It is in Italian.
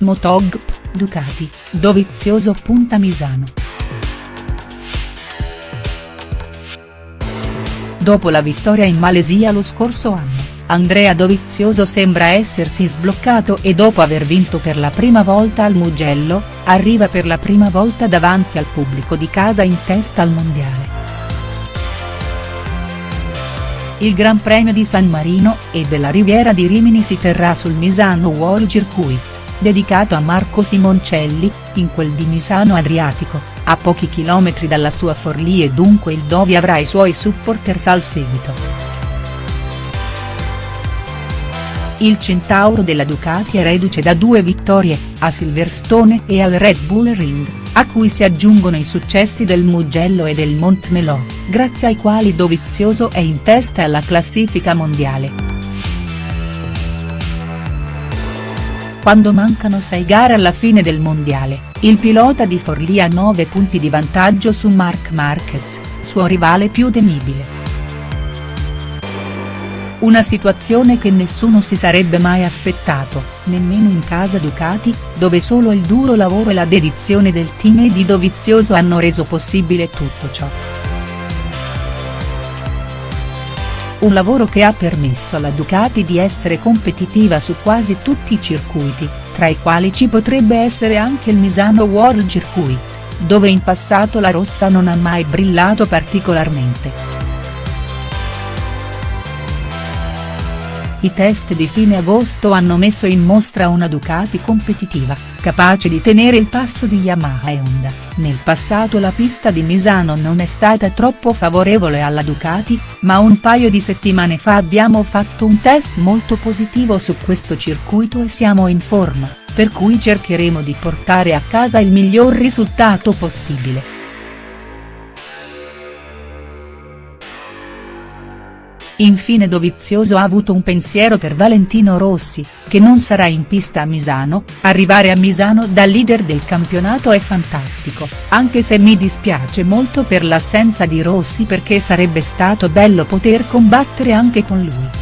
Motogp, Ducati, Dovizioso punta Misano. Dopo la vittoria in Malesia lo scorso anno, Andrea Dovizioso sembra essersi sbloccato e dopo aver vinto per la prima volta al Mugello, arriva per la prima volta davanti al pubblico di casa in testa al mondiale. Il Gran Premio di San Marino e della Riviera di Rimini si terrà sul Misano World Circuit, dedicato a Marco Simoncelli, in quel di Misano Adriatico, a pochi chilometri dalla sua Forlì e dunque il Dovi avrà i suoi supporters al seguito. Il Centauro della Ducati è reduce da due vittorie, a Silverstone e al Red Bull Ring a cui si aggiungono i successi del Mugello e del Montmelò, grazie ai quali Dovizioso è in testa alla classifica mondiale. Quando mancano sei gare alla fine del mondiale, il pilota di Forlì ha 9 punti di vantaggio su Marc Marquez, suo rivale più temibile. Una situazione che nessuno si sarebbe mai aspettato, nemmeno in casa Ducati, dove solo il duro lavoro e la dedizione del team e di Dovizioso hanno reso possibile tutto ciò. Un lavoro che ha permesso alla Ducati di essere competitiva su quasi tutti i circuiti, tra i quali ci potrebbe essere anche il Misano World Circuit, dove in passato la rossa non ha mai brillato particolarmente. I test di fine agosto hanno messo in mostra una Ducati competitiva, capace di tenere il passo di Yamaha e Honda, nel passato la pista di Misano non è stata troppo favorevole alla Ducati, ma un paio di settimane fa abbiamo fatto un test molto positivo su questo circuito e siamo in forma, per cui cercheremo di portare a casa il miglior risultato possibile. Infine Dovizioso ha avuto un pensiero per Valentino Rossi, che non sarà in pista a Misano, arrivare a Misano da leader del campionato è fantastico, anche se mi dispiace molto per l'assenza di Rossi perché sarebbe stato bello poter combattere anche con lui.